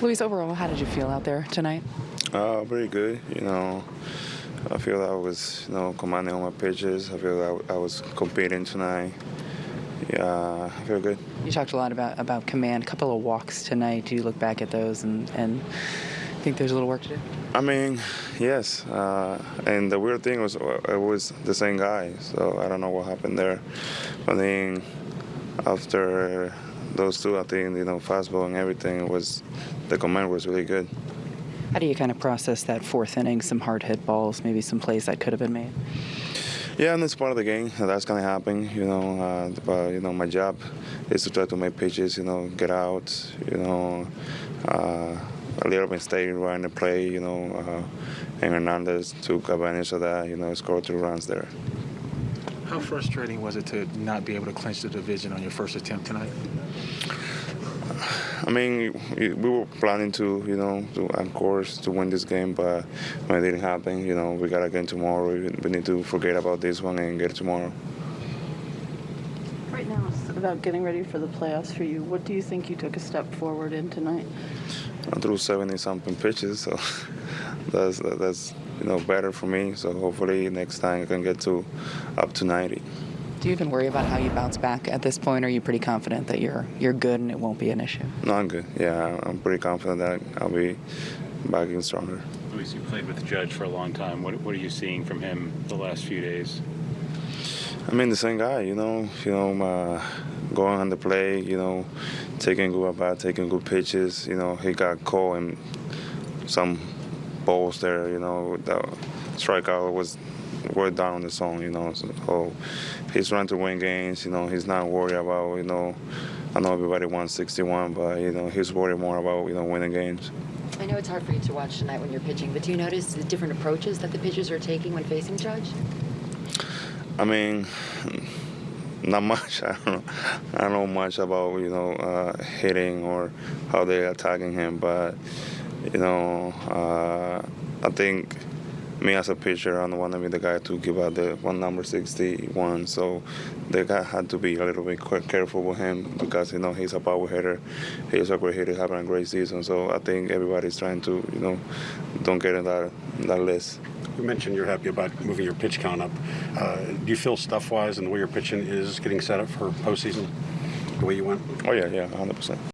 Luis, overall, how did you feel out there tonight? Uh, very good. You know, I feel I was, you know, commanding all my pitches. I feel I, I was competing tonight. Yeah, I feel good. You talked a lot about, about command, a couple of walks tonight. Do you look back at those and, and think there's a little work to do? I mean, yes. Uh, and the weird thing was, uh, it was the same guy. So I don't know what happened there. I think after those two, I think you know, fastball and everything was, the command was really good. How do you kind of process that fourth inning, some hard hit balls, maybe some plays that could have been made? Yeah, and it's part of the game. That's gonna happen, you know. Uh, but you know, my job is to try to make pitches, you know, get out, you know, uh, a little mistake right the play, you know, uh, and Hernandez took advantage of that, you know, scored two runs there. How frustrating was it to not be able to clinch the division on your first attempt tonight? I mean, we were planning to, you know, to, of course, to win this game, but when it didn't happen, you know, we got again tomorrow. We, we need to forget about this one and get it tomorrow. Right now, it's about getting ready for the playoffs for you. What do you think you took a step forward in tonight? I threw 70 something pitches, so that's that's you know better for me. So hopefully next time I can get to up to 90. Do you even worry about how you bounce back at this point? Or are you pretty confident that you're you're good and it won't be an issue? No, I'm good. Yeah, I'm pretty confident that I'll be back in stronger. Luis, you played with the Judge for a long time. What, what are you seeing from him the last few days? I mean, the same guy. You know, you know, uh, going on the play. You know, taking good about, taking good pitches. You know, he got caught in some balls there. You know, the strikeout was we're down on the zone, you know. So he's trying to win games, you know. He's not worried about, you know. I know everybody wants 61, but you know he's worried more about you know winning games. I know it's hard for you to watch tonight when you're pitching, but do you notice the different approaches that the pitchers are taking when facing Judge? I mean, not much. I don't know. I don't know much about you know uh, hitting or how they're attacking him, but you know, uh, I think me as a pitcher, I don't want to be the guy to give out the one number 61. So the guy had to be a little bit careful with him because you know he's a power hitter. He's a great hitter, having a great season. So I think everybody's trying to you know don't get in that that list. You mentioned you're happy about moving your pitch count up. Uh, do you feel stuff-wise and the way you're pitching is getting set up for postseason the way you went? Oh yeah, yeah, 100 percent.